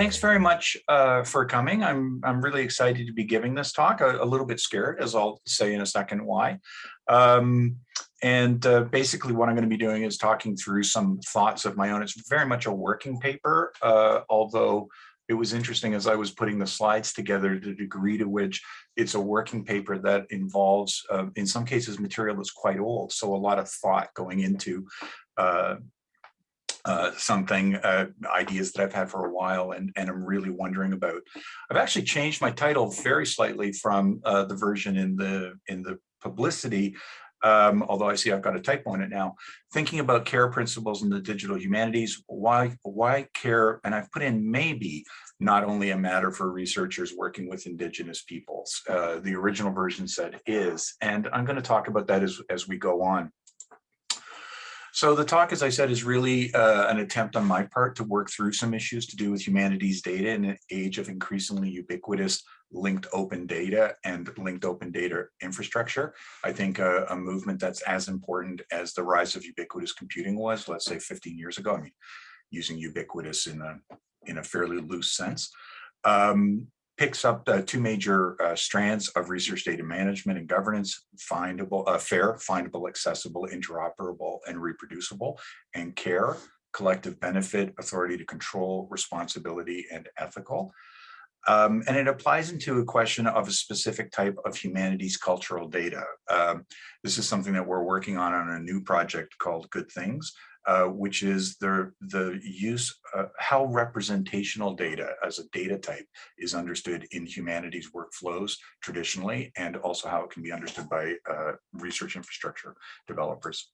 thanks very much uh, for coming. I'm I'm really excited to be giving this talk. A, a little bit scared, as I'll say in a second why. Um, and uh, basically, what I'm going to be doing is talking through some thoughts of my own. It's very much a working paper, uh, although it was interesting as I was putting the slides together, the degree to which it's a working paper that involves, uh, in some cases, material that's quite old. So a lot of thought going into uh, uh, something, uh, ideas that I've had for a while and, and I'm really wondering about. I've actually changed my title very slightly from uh, the version in the in the publicity, um, although I see I've got a typo in it now, thinking about care principles in the digital humanities, why, why care, and I've put in maybe not only a matter for researchers working with indigenous peoples. Uh, the original version said is, and I'm gonna talk about that as, as we go on. So the talk, as I said, is really uh, an attempt on my part to work through some issues to do with humanities data in an age of increasingly ubiquitous linked open data and linked open data infrastructure. I think a, a, movement that's as important as the rise of ubiquitous computing was, let's say 15 years ago, I mean, using ubiquitous in a, in a fairly loose sense. Um, picks up the two major uh, strands of research data management and governance, findable, uh, fair, findable, accessible, interoperable, and reproducible, and care, collective benefit, authority to control, responsibility, and ethical. Um, and it applies into a question of a specific type of humanities cultural data. Um, this is something that we're working on on a new project called Good Things, uh, which is the, the use, uh, how representational data as a data type is understood in humanities workflows traditionally, and also how it can be understood by uh, research infrastructure developers.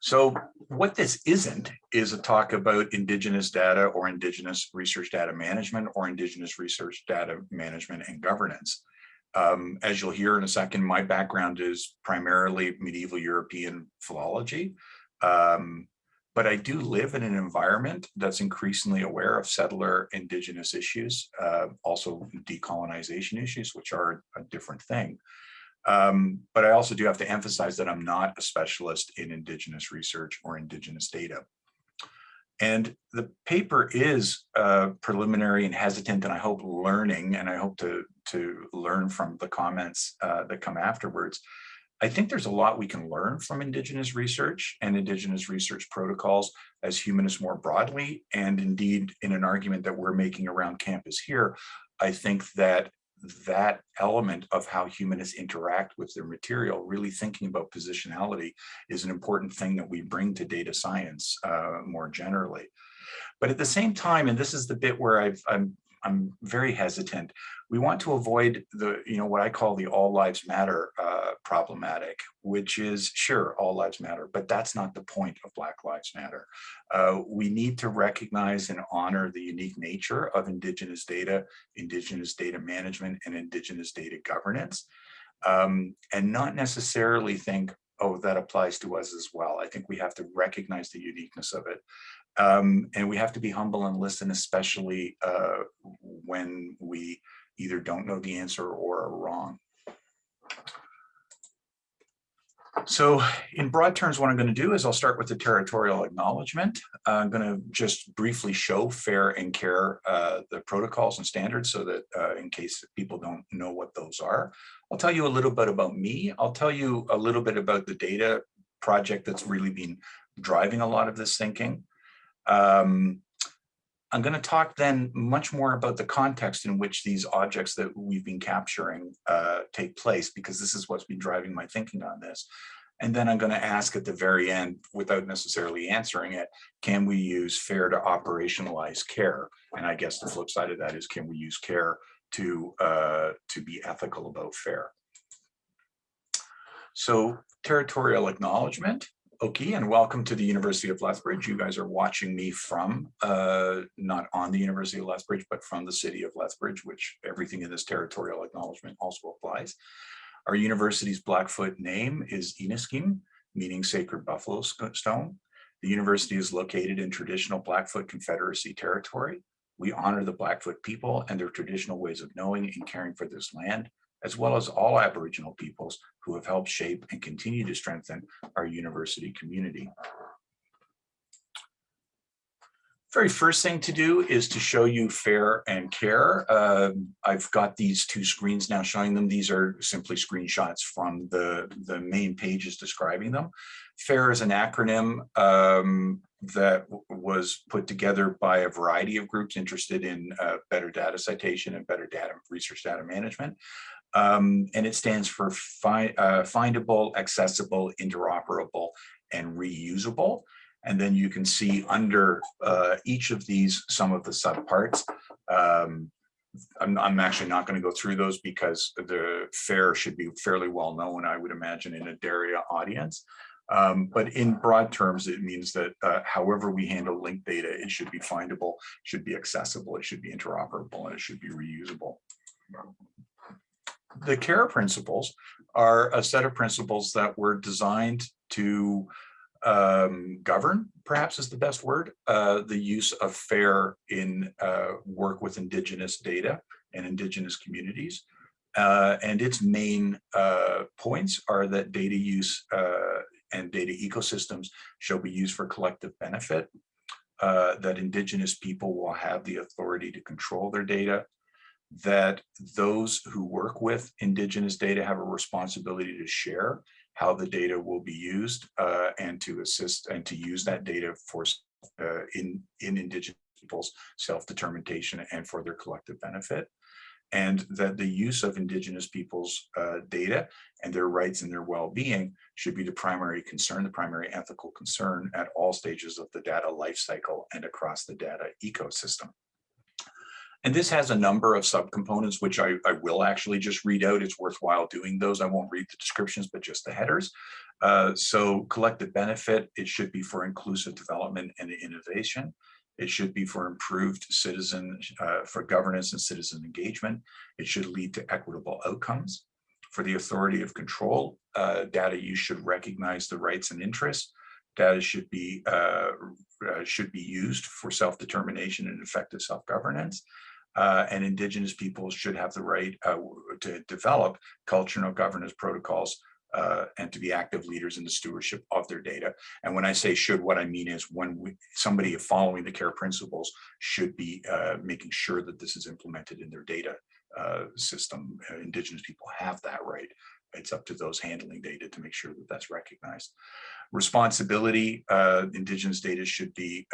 So what this isn't is a talk about indigenous data or indigenous research data management or indigenous research data management and governance. Um, as you'll hear in a second, my background is primarily medieval European philology. Um, but I do live in an environment that's increasingly aware of settler indigenous issues, uh, also decolonization issues, which are a different thing. Um, but I also do have to emphasize that I'm not a specialist in indigenous research or indigenous data. And the paper is uh, preliminary and hesitant, and I hope learning, and I hope to, to learn from the comments uh, that come afterwards. I think there's a lot we can learn from Indigenous research and Indigenous research protocols as humanists more broadly. And indeed, in an argument that we're making around campus here, I think that that element of how humanists interact with their material, really thinking about positionality is an important thing that we bring to data science uh, more generally. But at the same time, and this is the bit where I've, I'm I'm very hesitant. We want to avoid the, you know, what I call the all lives matter uh, problematic, which is sure, all lives matter, but that's not the point of Black Lives Matter. Uh, we need to recognize and honor the unique nature of Indigenous data, Indigenous data management, and Indigenous data governance, um, and not necessarily think, oh, that applies to us as well. I think we have to recognize the uniqueness of it. Um, and we have to be humble and listen, especially uh, when we either don't know the answer or are wrong. So in broad terms, what I'm going to do is I'll start with the territorial acknowledgement. Uh, I'm going to just briefly show FAIR and CARE, uh, the protocols and standards so that uh, in case people don't know what those are. I'll tell you a little bit about me. I'll tell you a little bit about the data project that's really been driving a lot of this thinking. Um, I'm going to talk then much more about the context in which these objects that we've been capturing uh, take place, because this is what's been driving my thinking on this. And then I'm going to ask at the very end, without necessarily answering it, can we use FAIR to operationalize care? And I guess the flip side of that is, can we use care to, uh, to be ethical about FAIR? So territorial acknowledgement. Okay, and welcome to the University of Lethbridge. You guys are watching me from, uh, not on the University of Lethbridge, but from the city of Lethbridge, which everything in this territorial acknowledgement also applies. Our university's Blackfoot name is Iniskim, meaning sacred buffalo stone. The university is located in traditional Blackfoot Confederacy territory. We honor the Blackfoot people and their traditional ways of knowing and caring for this land, as well as all Aboriginal peoples who have helped shape and continue to strengthen our university community. very first thing to do is to show you FAIR and CARE. Uh, I've got these two screens now showing them. These are simply screenshots from the, the main pages describing them. FAIR is an acronym um, that was put together by a variety of groups interested in uh, better data citation and better data research data management. Um, and it stands for fi uh, findable, accessible, interoperable, and reusable. And then you can see under uh, each of these some of the subparts. Um, I'm, I'm, actually not going to go through those because the FAIR should be fairly well known, I would imagine, in a DARIAH audience. Um, but in broad terms, it means that uh, however we handle linked data, it should be findable, should be accessible, it should be interoperable, and it should be reusable. The CARE principles are a set of principles that were designed to um, govern, perhaps is the best word, uh, the use of FAIR in uh, work with Indigenous data and Indigenous communities. Uh, and its main uh, points are that data use uh, and data ecosystems shall be used for collective benefit, uh, that Indigenous people will have the authority to control their data, that those who work with Indigenous data have a responsibility to share how the data will be used uh, and to assist and to use that data for uh, in, in indigenous people's self-determination and for their collective benefit. And that the use of indigenous people's uh, data and their rights and their well-being should be the primary concern, the primary ethical concern at all stages of the data lifecycle and across the data ecosystem. And this has a number of subcomponents, which I, I, will actually just read out. It's worthwhile doing those. I won't read the descriptions, but just the headers. Uh, so collective benefit, it should be for inclusive development and innovation. It should be for improved citizen, uh, for governance and citizen engagement. It should lead to equitable outcomes. For the authority of control, uh, data use should recognize the rights and interests. Data should be uh, uh, should be used for self-determination and effective self-governance uh, and indigenous peoples should have the right uh, to develop cultural governance protocols uh, and to be active leaders in the stewardship of their data. And when I say should, what I mean is when we, somebody following the care principles should be uh, making sure that this is implemented in their data uh, system. Uh, indigenous people have that right. It's up to those handling data to make sure that that's recognized. Responsibility, Indigenous data should be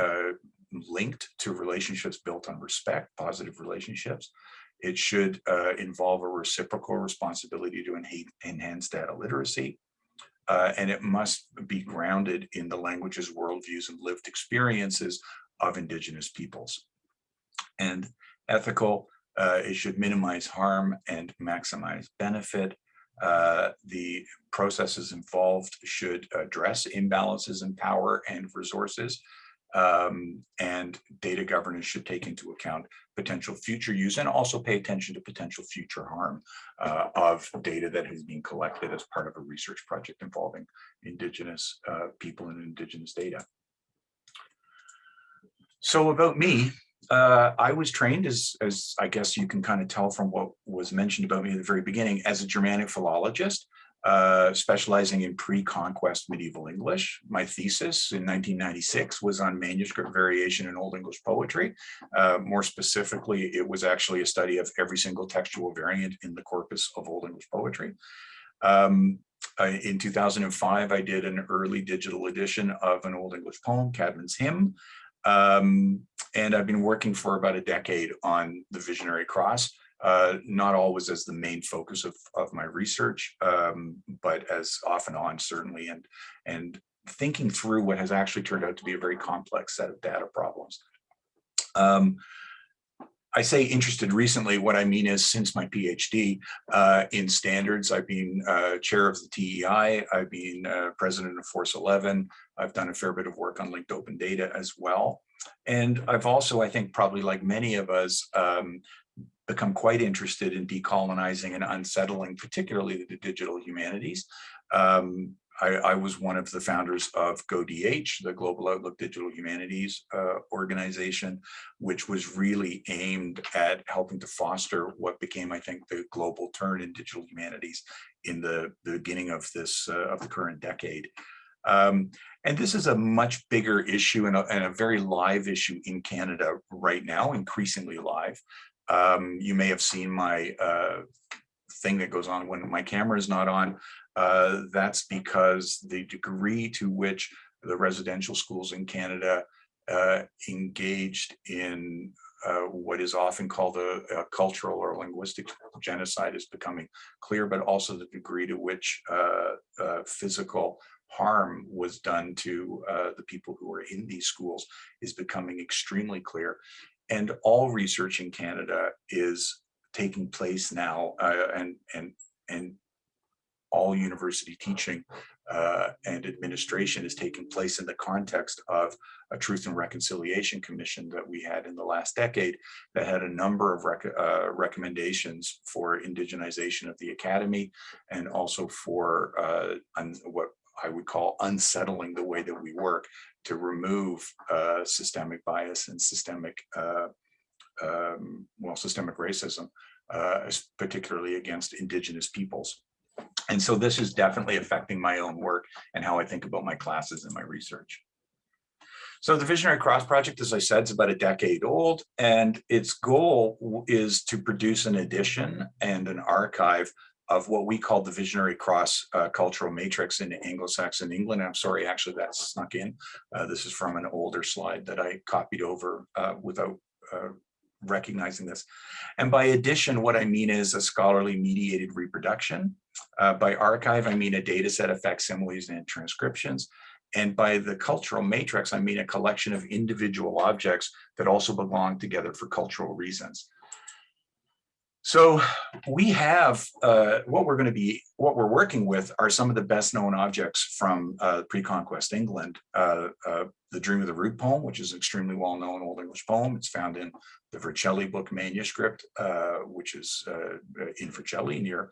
linked to relationships built on respect, positive relationships. It should uh, involve a reciprocal responsibility to enhance data literacy. Uh, and it must be grounded in the languages, worldviews, and lived experiences of Indigenous peoples. And ethical, uh, it should minimize harm and maximize benefit. Uh, the processes involved should address imbalances in power and resources um, and data governance should take into account potential future use and also pay attention to potential future harm uh, of data that has been collected as part of a research project involving indigenous uh, people and indigenous data. So about me, uh, I was trained as, as I guess you can kind of tell from what was mentioned about me at the very beginning as a Germanic philologist uh, specializing in pre-conquest medieval English. My thesis in 1996 was on manuscript variation in Old English poetry. Uh, more specifically, it was actually a study of every single textual variant in the corpus of Old English poetry. Um, in 2005, I did an early digital edition of an Old English poem, Caedmon's Hymn. Um, and I've been working for about a decade on the Visionary Cross uh, not always as the main focus of, of my research, um, but as off and on certainly, and, and thinking through what has actually turned out to be a very complex set of data problems. Um, I say interested recently, what I mean is since my PhD uh, in standards, I've been uh, chair of the TEI, I've been uh, president of Force 11, I've done a fair bit of work on linked open data as well. And I've also, I think probably like many of us, um, become quite interested in decolonizing and unsettling, particularly the digital humanities. Um, I, I, was one of the founders of GoDH, the Global Outlook Digital Humanities uh, organization, which was really aimed at helping to foster what became, I think, the global turn in digital humanities in the, the beginning of this uh, of the current decade. Um, and this is a much bigger issue and a, and a, very live issue in Canada right now, increasingly live. Um, you may have seen my uh, thing that goes on when my camera is not on. Uh, that's because the degree to which the residential schools in Canada uh, engaged in uh, what is often called a, cultural or linguistic genocide is becoming clear, but also the degree to which uh, uh, physical harm was done to uh, the people who are in these schools is becoming extremely clear. And all research in Canada is taking place now uh, and, and, and all university teaching uh, and administration is taking place in the context of a Truth and Reconciliation Commission that we had in the last decade that had a number of rec uh, recommendations for indigenization of the academy and also for uh, what I would call unsettling the way that we work to remove uh, systemic bias and systemic, uh, um, well, systemic racism, uh, particularly against indigenous peoples. And so this is definitely affecting my own work and how I think about my classes and my research. So the Visionary Cross Project, as I said, is about a decade old, and its goal is to produce an edition and an archive of what we call the Visionary Cross uh, Cultural Matrix in Anglo-Saxon England. I'm sorry, actually, that snuck in. Uh, this is from an older slide that I copied over uh, without uh, recognizing this. And by addition, what I mean is a scholarly mediated reproduction. Uh, by archive, I mean a data set of facsimiles and transcriptions. And by the cultural matrix, I mean a collection of individual objects that also belong together for cultural reasons. So we have uh, what we're going to be, what we're working with are some of the best known objects from uh, pre-conquest England. Uh, uh the Dream of the Rood poem, which is an extremely well-known Old English poem. It's found in the Vercelli book manuscript, uh, which is uh, in Vercelli near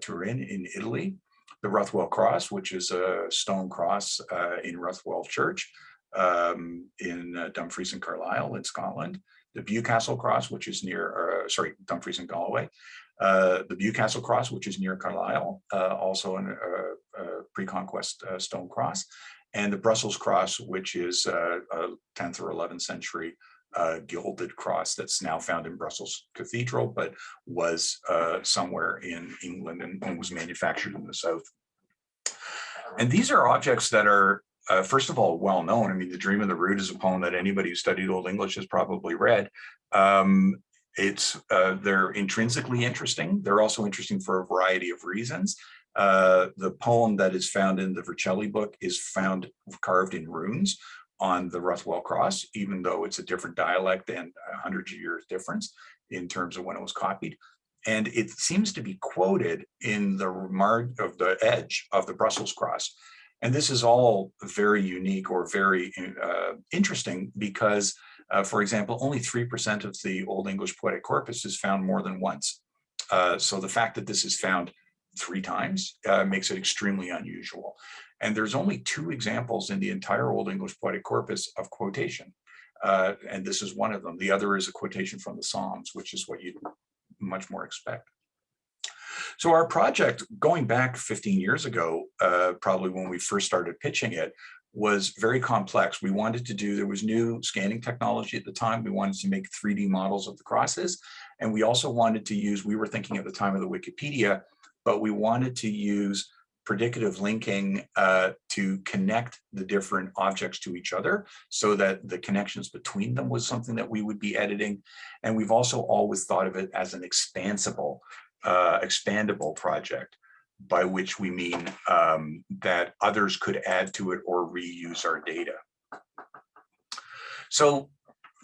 Turin in Italy. The Ruthwell Cross, which is a stone cross in Ruthwell Church um, in Dumfries and Carlisle in Scotland the Bewcastle Cross, which is near, uh, sorry, Dumfries and Galloway, uh, the Bewcastle Cross, which is near Carlisle, uh, also a, uh, pre-conquest uh, stone cross, and the Brussels Cross, which is a 10th or 11th century uh, gilded cross that's now found in Brussels Cathedral, but was uh, somewhere in England and, and, was manufactured in the South. And these are objects that are uh, first of all, well known. I mean, The Dream of the Rood is a poem that anybody who studied Old English has probably read. Um, it's uh, They're intrinsically interesting. They're also interesting for a variety of reasons. Uh, the poem that is found in the Vercelli book is found carved in runes on the Ruthwell Cross, even though it's a different dialect and a hundred years difference in terms of when it was copied. And it seems to be quoted in the mark of the edge of the Brussels cross. And this is all very unique or very uh, interesting because, uh, for example, only 3% of the Old English poetic corpus is found more than once. Uh, so the fact that this is found three times uh, makes it extremely unusual. And there's only two examples in the entire Old English poetic corpus of quotation. Uh, and this is one of them. The other is a quotation from the Psalms, which is what you'd much more expect. So our project, going back 15 years ago, uh, probably when we first started pitching it, was very complex. We wanted to do, there was new scanning technology at the time. We wanted to make 3D models of the crosses. And we also wanted to use, we were thinking at the time of the Wikipedia, but we wanted to use predicative linking uh, to connect the different objects to each other so that the connections between them was something that we would be editing. And we've also always thought of it as an expansible uh, expandable project, by which we mean um, that others could add to it or reuse our data. So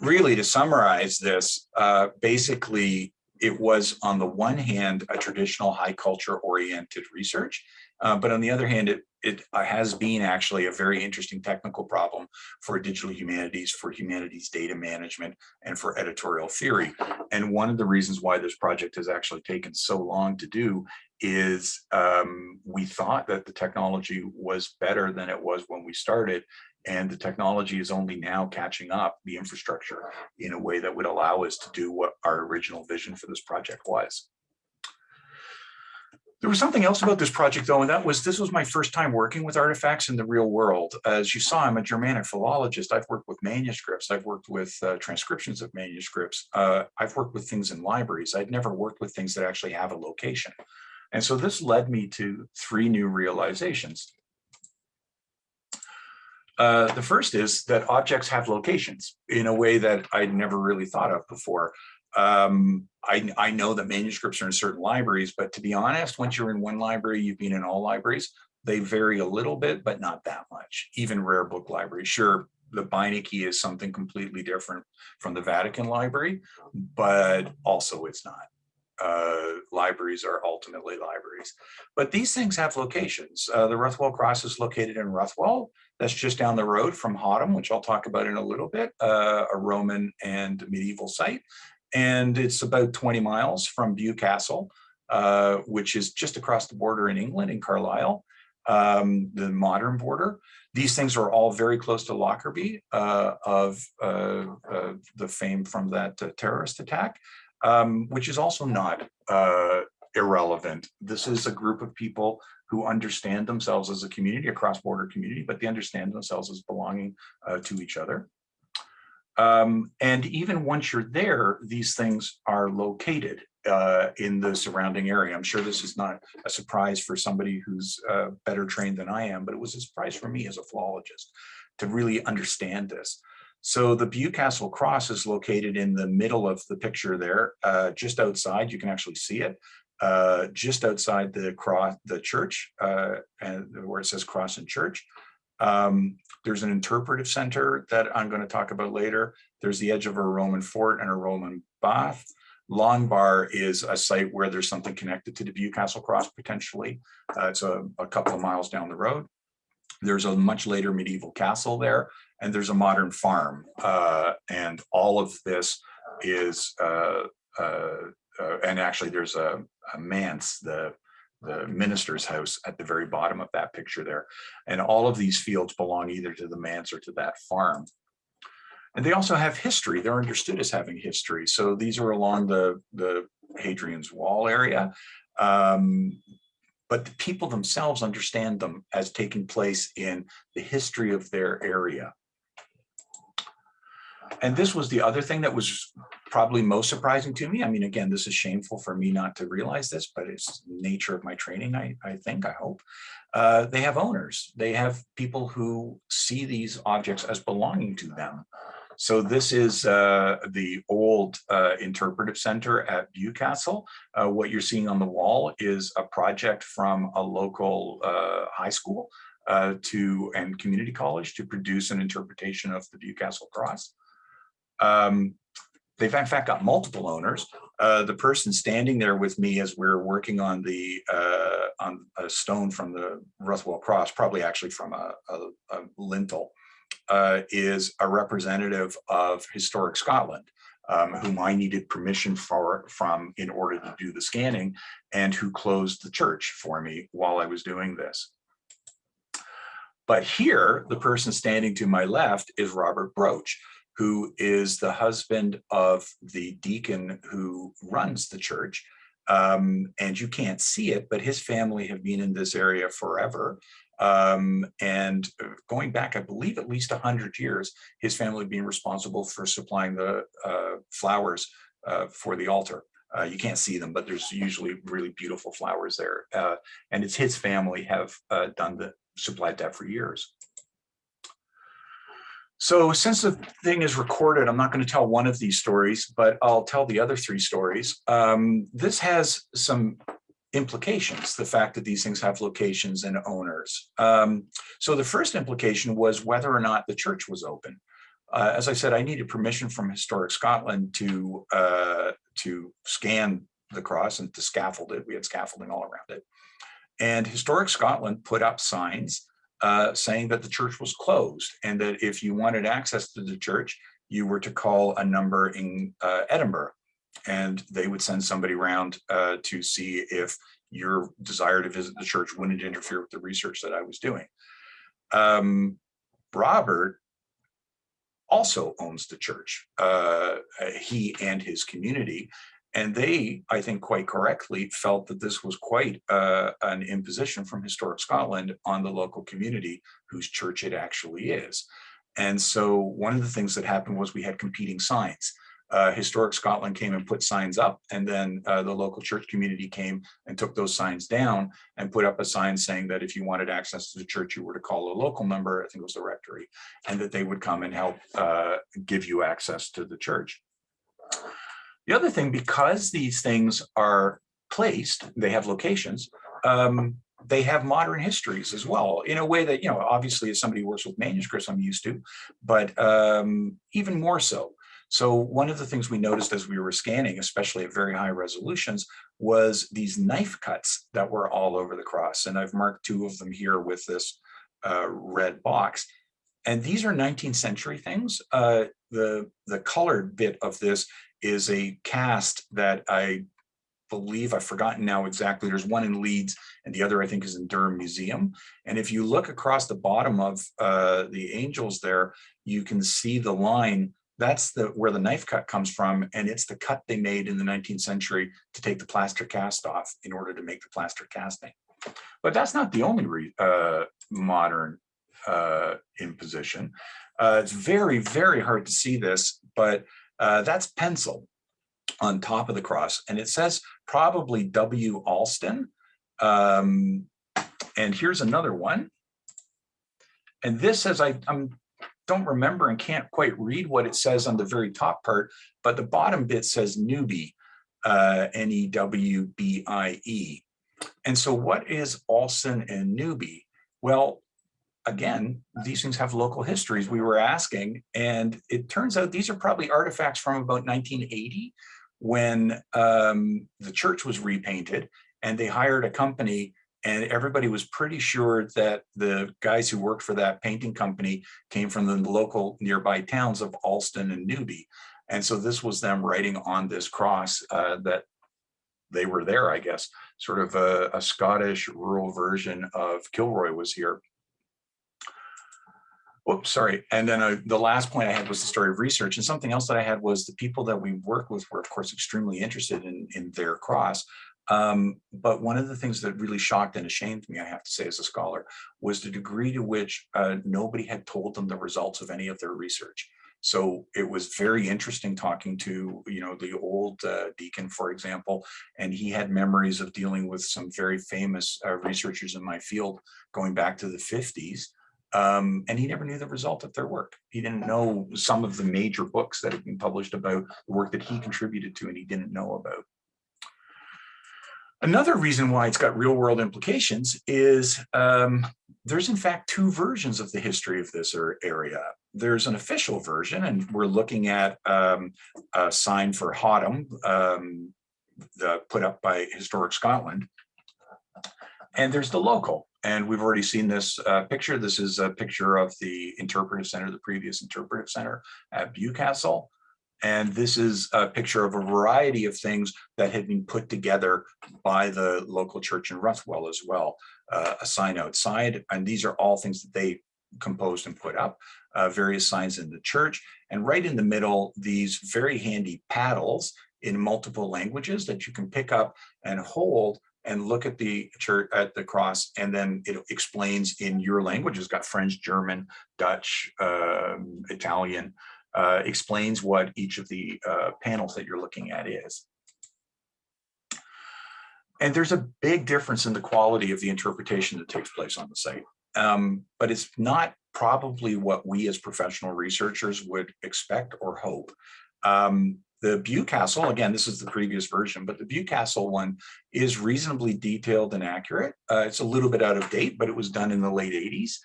really to summarize this, uh, basically it was on the one hand a traditional high culture oriented research, uh, but on the other hand, it, it uh, has been actually a very interesting technical problem for digital humanities, for humanities data management, and for editorial theory. And one of the reasons why this project has actually taken so long to do is um, we thought that the technology was better than it was when we started, and the technology is only now catching up the infrastructure in a way that would allow us to do what our original vision for this project was. There was something else about this project though, and that was this was my first time working with artifacts in the real world. As you saw, I'm a Germanic philologist. I've worked with manuscripts. I've worked with uh, transcriptions of manuscripts. Uh, I've worked with things in libraries. I'd never worked with things that actually have a location. And so this led me to three new realizations. Uh, the first is that objects have locations in a way that I'd never really thought of before. Um, I, I know that manuscripts are in certain libraries, but to be honest, once you're in one library, you've been in all libraries, they vary a little bit, but not that much. Even rare book libraries. Sure, the Beinecke is something completely different from the Vatican Library, but also it's not uh, libraries are ultimately libraries. But these things have locations. Uh, the Ruthwell Cross is located in Ruthwell. That's just down the road from Hoddom, which I'll talk about in a little bit, uh, a Roman and medieval site. And it's about 20 miles from Bewcastle, uh, which is just across the border in England, in Carlisle, um, the modern border. These things are all very close to Lockerbie uh, of uh, the fame from that terrorist attack um, which is also not uh, irrelevant. This is a group of people who understand themselves as a community, a cross-border community, but they understand themselves as belonging uh, to each other. Um, and even once you're there, these things are located uh, in the surrounding area. I'm sure this is not a surprise for somebody who's uh, better trained than I am, but it was a surprise for me as a philologist to really understand this. So the Bewcastle Cross is located in the middle of the picture there, uh, just outside, you can actually see it, uh, just outside the cross, the church, uh, and where it says cross and church. Um, there's an interpretive center that I'm going to talk about later. There's the edge of a Roman fort and a Roman bath. Longbar is a site where there's something connected to the Bewcastle Cross potentially. Uh, it's a, a couple of miles down the road. There's a much later medieval castle there, and there's a modern farm. Uh, and all of this is, uh, uh, uh and actually there's a, a manse, the, the minister's house at the very bottom of that picture there. And all of these fields belong either to the manse or to that farm. And they also have history. They're understood as having history. So these are along the, the Hadrian's Wall area. Um, but the people themselves understand them as taking place in the history of their area. And this was the other thing that was probably most surprising to me. I mean, again, this is shameful for me not to realize this, but it's nature of my training, I, I think, I hope. Uh, they have owners. They have people who see these objects as belonging to them. So this is uh, the old uh, interpretive center at Bewcastle. Uh, what you're seeing on the wall is a project from a local uh, high school uh, to and community college to produce an interpretation of the Bewcastle cross. Um, they've in fact got multiple owners. Uh, the person standing there with me as we're working on the uh, on a stone from the Ruthwell Cross, probably actually from a, a, a lintel, uh, is a representative of Historic Scotland, um, whom I needed permission for from in order to do the scanning and who closed the church for me while I was doing this. But here, the person standing to my left is Robert Broach, who is the husband of the deacon who runs the church. Um, and you can't see it, but his family have been in this area forever. Um, and uh, going back, I believe at least 100 years, his family being responsible for supplying the uh, flowers uh, for the altar. Uh, you can't see them, but there's usually really beautiful flowers there. Uh, and it's his family have uh, done the supplied that for years. So since the thing is recorded, I'm not going to tell one of these stories, but I'll tell the other three stories. Um, this has some implications, the fact that these things have locations and owners. Um, so the first implication was whether or not the church was open. Uh, as I said, I needed permission from Historic Scotland to, uh, to scan the cross and to scaffold it. We had scaffolding all around it. And Historic Scotland put up signs uh, saying that the church was closed and that if you wanted access to the church, you were to call a number in uh, Edinburgh and they would send somebody around uh, to see if your desire to visit the church wouldn't interfere with the research that I was doing. Um, Robert also owns the church, uh, he and his community, And they, I think quite correctly, felt that this was quite uh, an imposition from Historic Scotland on the local community whose church it actually is. And so one of the things that happened was we had competing signs. Uh, Historic Scotland came and put signs up and then uh, the local church community came and took those signs down and put up a sign saying that if you wanted access to the church, you were to call a local number, I think it was the rectory, and that they would come and help uh, give you access to the church. The other thing, because these things are placed, they have locations, um, they have modern histories as well in a way that, you know, obviously as somebody who works with manuscripts, I'm used to, but um, even more so. So one of the things we noticed as we were scanning, especially at very high resolutions, was these knife cuts that were all over the cross. And I've marked two of them here with this uh, red box. And these are 19th century things. Uh, the, the colored bit of this is a cast that I believe, I've forgotten now exactly, there's one in Leeds and the other I think is in Durham Museum. And if you look across the bottom of uh, the angels there, you can see the line that's the where the knife cut comes from and it's the cut they made in the 19th century to take the plaster cast off in order to make the plaster casting but that's not the only uh, modern uh, imposition uh, it's very very hard to see this but uh, that's pencil on top of the cross and it says probably W Alston um, and here's another one and this says I, I'm don't remember and can't quite read what it says on the very top part, but the bottom bit says newbie, uh, N-E-W-B-I-E. -E. And so what is Alston and newbie? Well, again, these things have local histories we were asking, and it turns out these are probably artifacts from about 1980 when um, the church was repainted and they hired a company and everybody was pretty sure that the guys who worked for that painting company came from the local nearby towns of Alston and Newby. And so this was them writing on this cross uh, that they were there, I guess, sort of a, a Scottish rural version of Kilroy was here. Whoops, sorry. And then uh, the last point I had was the story of research. And something else that I had was the people that we worked with were, of course, extremely interested in, in their cross. Um, but one of the things that really shocked and ashamed me, I have to say as a scholar, was the degree to which uh, nobody had told them the results of any of their research. So it was very interesting talking to, you know, the old uh, deacon, for example, and he had memories of dealing with some very famous uh, researchers in my field going back to the 50s. Um, and he never knew the result of their work. He didn't know some of the major books that had been published about the work that he contributed to and he didn't know about. Another reason why it's got real world implications is um, there's in fact two versions of the history of this area. There's an official version, and we're looking at um, a sign for Hoddom, um, the, put up by Historic Scotland. And there's the local, and we've already seen this uh, picture. This is a picture of the interpretive center, the previous interpretive center at Bewcastle. And this is a picture of a variety of things that had been put together by the local church in Ruthwell as well. Uh, a sign outside, and these are all things that they composed and put up, uh, various signs in the church. And right in the middle, these very handy paddles in multiple languages that you can pick up and hold and look at the church at the cross and then it explains in your language it's got french german dutch um, italian uh, explains what each of the uh, panels that you're looking at is. And there's a big difference in the quality of the interpretation that takes place on the site. Um, but it's not probably what we as professional researchers would expect or hope. Um, the Bewcastle, again, this is the previous version, but the Bewcastle one is reasonably detailed and accurate. Uh, it's a little bit out of date, but it was done in the late 80s.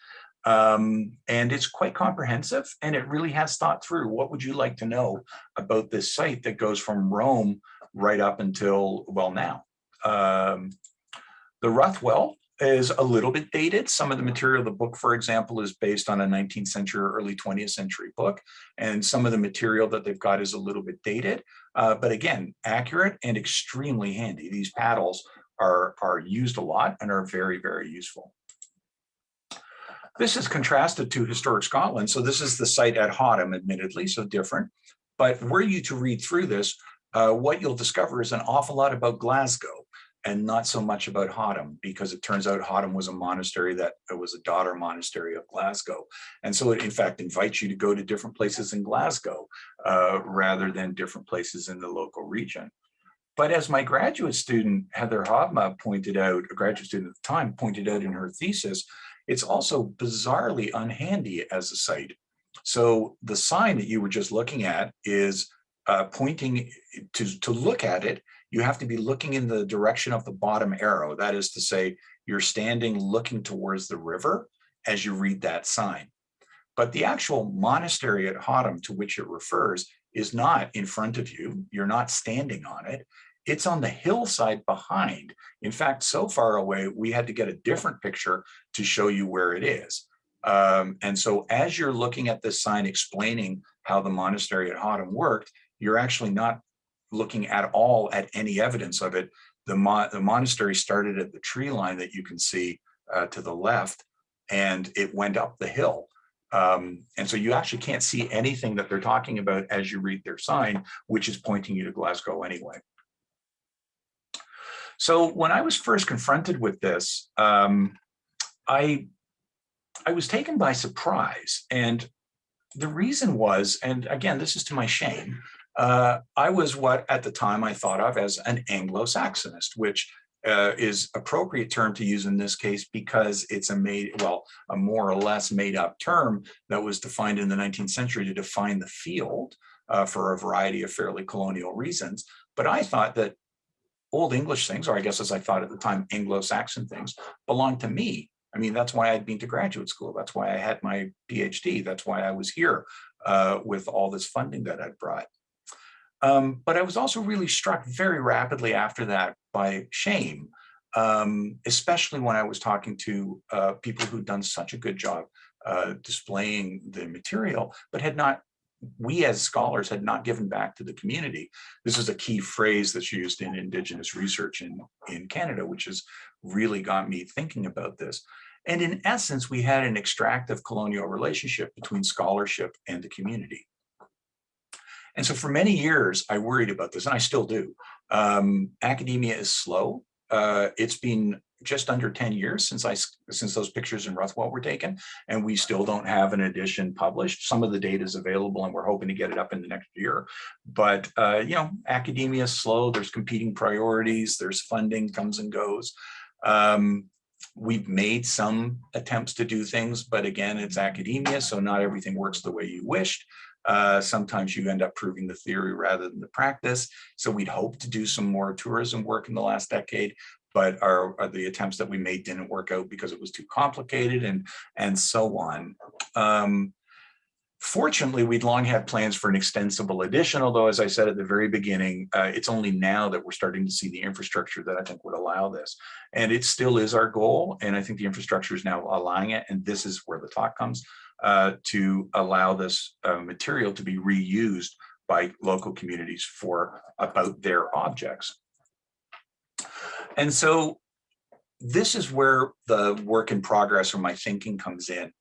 Um, and it's quite comprehensive and it really has thought through what would you like to know about this site that goes from Rome right up until, well, now. Um, the Ruthwell is a little bit dated. Some of the material the book, for example, is based on a 19th century or early 20th century book. And some of the material that they've got is a little bit dated, uh, but again, accurate and extremely handy. These paddles are, are used a lot and are very, very useful. This is contrasted to Historic Scotland. So this is the site at Hoddom, admittedly, so different. But were you to read through this, uh, what you'll discover is an awful lot about Glasgow and not so much about Hoddom because it turns out Hoddom was a monastery that was a daughter monastery of Glasgow. And so it in fact invites you to go to different places in Glasgow uh, rather than different places in the local region. But as my graduate student, Heather Hobma pointed out, a graduate student at the time pointed out in her thesis, it's also bizarrely unhandy as a site. So the sign that you were just looking at is uh, pointing to, to look at it, you have to be looking in the direction of the bottom arrow. That is to say, you're standing looking towards the river as you read that sign. But the actual monastery at Hoddom to which it refers is not in front of you. You're not standing on it. It's on the hillside behind. In fact, so far away, we had to get a different picture to show you where it is. Um, and so as you're looking at this sign explaining how the monastery at Hoddom worked, you're actually not looking at all at any evidence of it. The, mo the monastery started at the tree line that you can see uh, to the left, and it went up the hill. Um, and so you actually can't see anything that they're talking about as you read their sign, which is pointing you to Glasgow anyway. So when I was first confronted with this, um, I, I was taken by surprise. And the reason was, and again, this is to my shame, uh, I was what at the time I thought of as an Anglo-Saxonist, which uh, is appropriate term to use in this case because it's a made, well, a more or less made up term that was defined in the 19th century to define the field uh, for a variety of fairly colonial reasons. But I thought that Old English things, or I guess as I thought at the time, Anglo-Saxon things, belonged to me. I mean, that's why I'd been to graduate school. That's why I had my PhD. That's why I was here uh, with all this funding that I'd brought. Um, but I was also really struck very rapidly after that by shame, um, especially when I was talking to uh, people who'd done such a good job uh, displaying the material, but had not, we as scholars had not given back to the community. This is a key phrase that's used in Indigenous research in, in Canada, which has really got me thinking about this. And in essence, we had an extractive colonial relationship between scholarship and the community. And so for many years, I worried about this, and I still do. Um, academia is slow. Uh, it's been just under 10 years since I since those pictures in Ruthwell were taken, and we still don't have an edition published. Some of the data is available, and we're hoping to get it up in the next year. But uh, you know, academia is slow. There's competing priorities. There's funding comes and goes. Um, we've made some attempts to do things, but again, it's academia, so not everything works the way you wished. Uh, sometimes you end up proving the theory rather than the practice. So we'd hope to do some more tourism work in the last decade, but our, our, the attempts that we made didn't work out because it was too complicated and and so on. Um, fortunately, we'd long had plans for an extensible edition, although as I said at the very beginning, uh, it's only now that we're starting to see the infrastructure that I think would allow this. And it still is our goal, and I think the infrastructure is now allowing it, and this is where the talk comes uh, to allow this uh, material to be reused by local communities for about their objects. And so this is where the work in progress or my thinking comes in.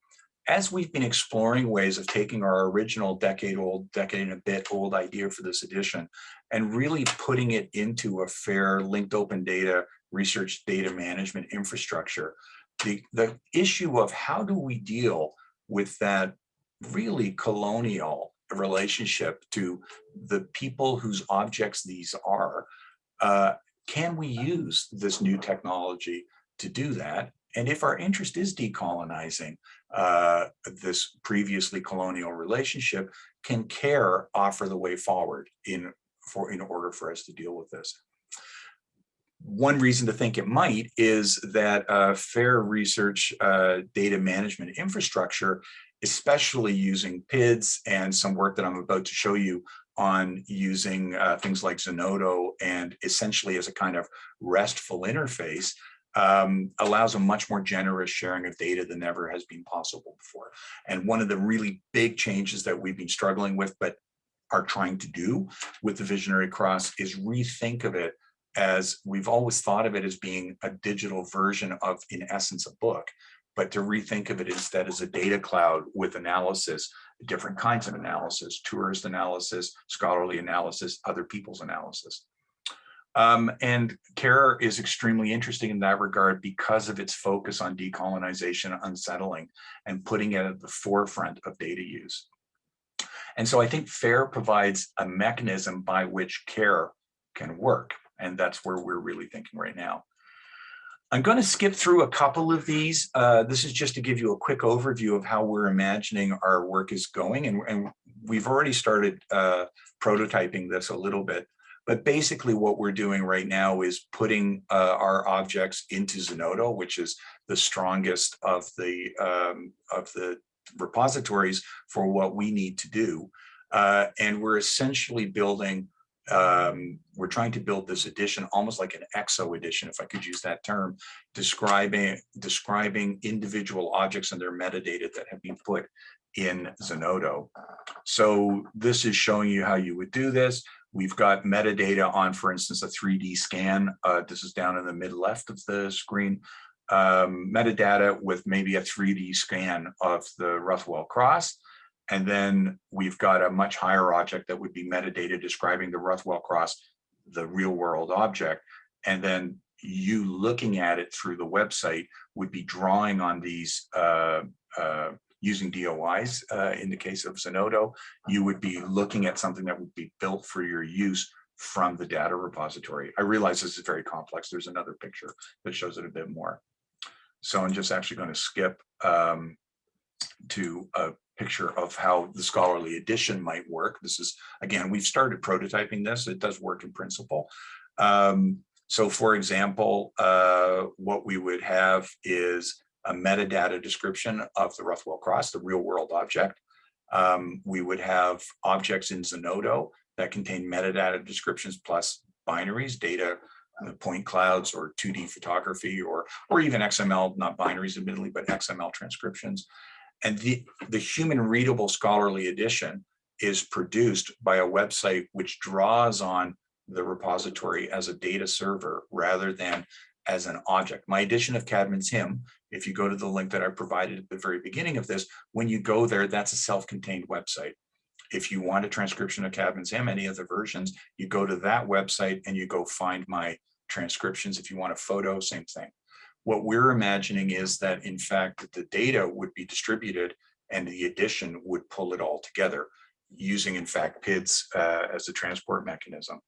As we've been exploring ways of taking our original decade old, decade and a bit old idea for this edition and really putting it into a fair linked open data research data management infrastructure, the, the issue of how do we deal with that really colonial relationship to the people whose objects these are. Uh, can we use this new technology to do that? And if our interest is decolonizing uh, this previously colonial relationship, can CARE offer the way forward in, for, in order for us to deal with this? one reason to think it might is that uh, fair research uh, data management infrastructure, especially using PIDs and some work that I'm about to show you on using uh, things like Zenodo and essentially as a kind of RESTful interface, um, allows a much more generous sharing of data than ever has been possible before. And one of the really big changes that we've been struggling with, but are trying to do with the Visionary Cross is rethink of it as we've always thought of it as being a digital version of, in essence, a book, but to rethink of it instead as a data cloud with analysis different kinds of analysis, tourist analysis, scholarly analysis, other people's analysis. Um, and CARE is extremely interesting in that regard because of its focus on decolonization, unsettling, and putting it at the forefront of data use. And so I think FAIR provides a mechanism by which CARE can work. And that's where we're really thinking right now. I'm going to skip through a couple of these. Uh, this is just to give you a quick overview of how we're imagining our work is going. And, and we've already started uh, prototyping this a little bit. But basically what we're doing right now is putting uh, our objects into Zenodo, which is the strongest of the, um, of the repositories for what we need to do. Uh, and we're essentially building, um, we're trying to build this edition almost like an exo edition, if I could use that term, describing, describing individual objects and their metadata that have been put in Zenodo. So this is showing you how you would do this. We've got metadata on, for instance, a 3D scan. Uh, this is down in the mid left of the screen. Um, metadata with maybe a 3D scan of the Ruthwell Cross. And then we've got a much higher object that would be metadata describing the Ruthwell Cross, the real world object. And then you looking at it through the website would be drawing on these uh, uh, using DOIs uh, in the case of Zenodo, you would be looking at something that would be built for your use from the data repository. I realize this is very complex. There's another picture that shows it a bit more. So I'm just actually going to skip um, to a picture of how the scholarly edition might work. This is, again, we've started prototyping this. It does work in principle. Um, so for example, uh, what we would have is a metadata description of the Ruthwell Cross, the real world object. Um, we would have objects in Zenodo that contain metadata descriptions plus binaries, data, uh, point clouds or 2D photography or, or even XML, not binaries admittedly, but XML transcriptions. And the, the human readable scholarly edition is produced by a website which draws on the repository as a data server rather than as an object. My edition of Caedmon's hymn, if you go to the link that I provided at the very beginning of this, when you go there, that's a self-contained website. If you want a transcription of Caedmon's hymn, any of the versions, you go to that website and you go find my transcriptions. If you want a photo, same thing. What we're imagining is that in fact, the data would be distributed and the edition would pull it all together using in fact PIDs uh, as a transport mechanism.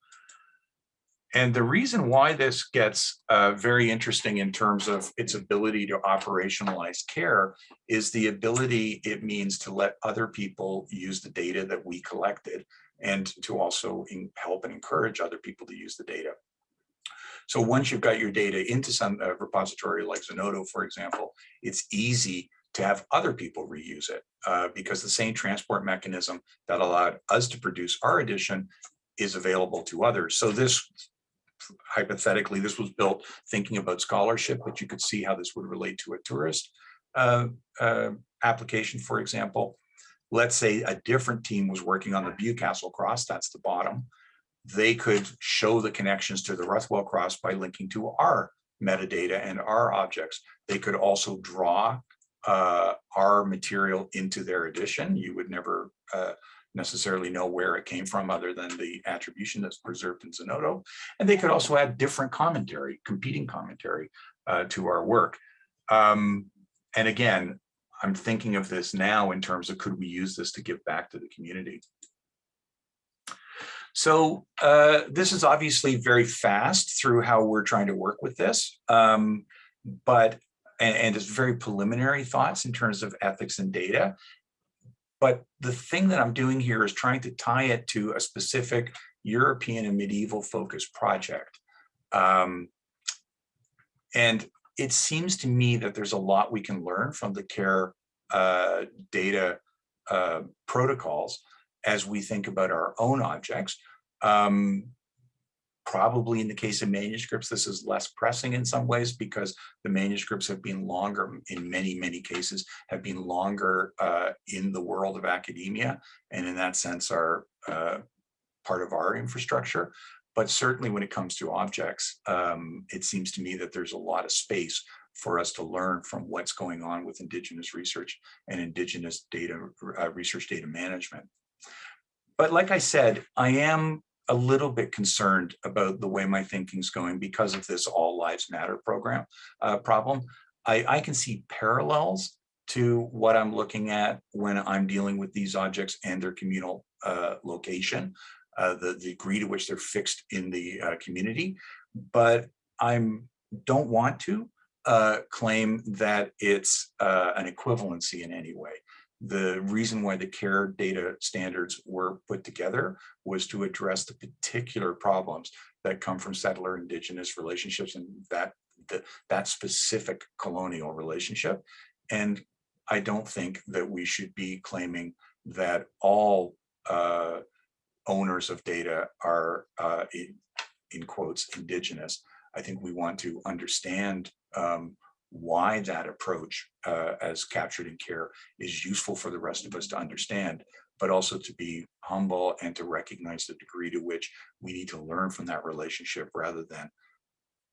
And the reason why this gets uh, very interesting in terms of its ability to operationalize care is the ability it means to let other people use the data that we collected and to also help and encourage other people to use the data. So once you've got your data into some uh, repository like Zenodo, for example, it's easy to have other people reuse it uh, because the same transport mechanism that allowed us to produce our edition is available to others. So this hypothetically, this was built thinking about scholarship, but you could see how this would relate to a tourist uh, uh, application, for example. Let's say a different team was working on the Bewcastle Cross, that's the bottom. They could show the connections to the Ruthwell Cross by linking to our metadata and our objects. They could also draw uh, our material into their edition. You would never uh, necessarily know where it came from other than the attribution that's preserved in Zenodo. And they could also add different commentary, competing commentary uh, to our work. Um, and again, I'm thinking of this now in terms of could we use this to give back to the community? So uh, this is obviously very fast through how we're trying to work with this, um, but and, and it's very preliminary thoughts in terms of ethics and data. But the thing that I'm doing here is trying to tie it to a specific European and medieval focused project. Um, and it seems to me that there's a lot we can learn from the CARE uh, data uh, protocols as we think about our own objects. Um, Probably in the case of manuscripts, this is less pressing in some ways because the manuscripts have been longer, in many, many cases, have been longer uh, in the world of academia, and in that sense are uh, part of our infrastructure. But certainly when it comes to objects, um, it seems to me that there's a lot of space for us to learn from what's going on with Indigenous research and Indigenous data uh, research data management. But like I said, I am a little bit concerned about the way my thinking's going because of this All Lives Matter program uh, problem. I, I can see parallels to what I'm looking at when I'm dealing with these objects and their communal uh, location, uh, the, the, degree to which they're fixed in the uh, community. But I'm don't want to uh, claim that it's uh, an equivalency in any way. The reason why the care data standards were put together was to address the particular problems that come from settler indigenous relationships and that the, that specific colonial relationship. And I don't think that we should be claiming that all uh, owners of data are, uh, in, in, quotes, indigenous. I think we want to understand um, why that approach uh, as captured in care is useful for the rest of us to understand, but also to be humble and to recognize the degree to which we need to learn from that relationship rather than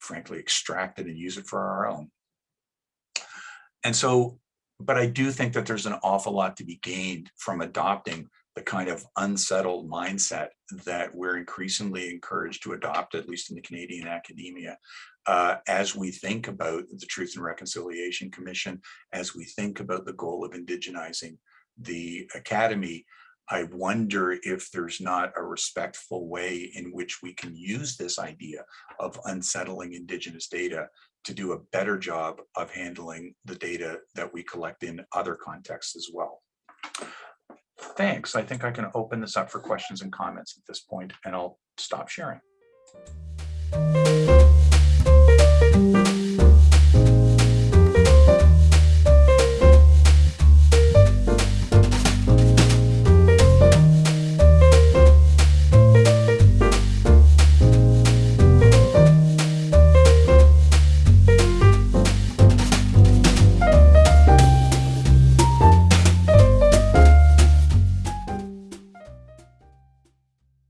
frankly extract it and use it for our own. And so, but I do think that there's an awful lot to be gained from adopting the kind of unsettled mindset that we're increasingly encouraged to adopt, at least in the Canadian academia, uh, as we think about the Truth and Reconciliation Commission, as we think about the goal of indigenizing the academy, I wonder if there's not a respectful way in which we can use this idea of unsettling indigenous data to do a better job of handling the data that we collect in other contexts as well. Thanks. I think I can open this up for questions and comments at this point, and I'll stop sharing.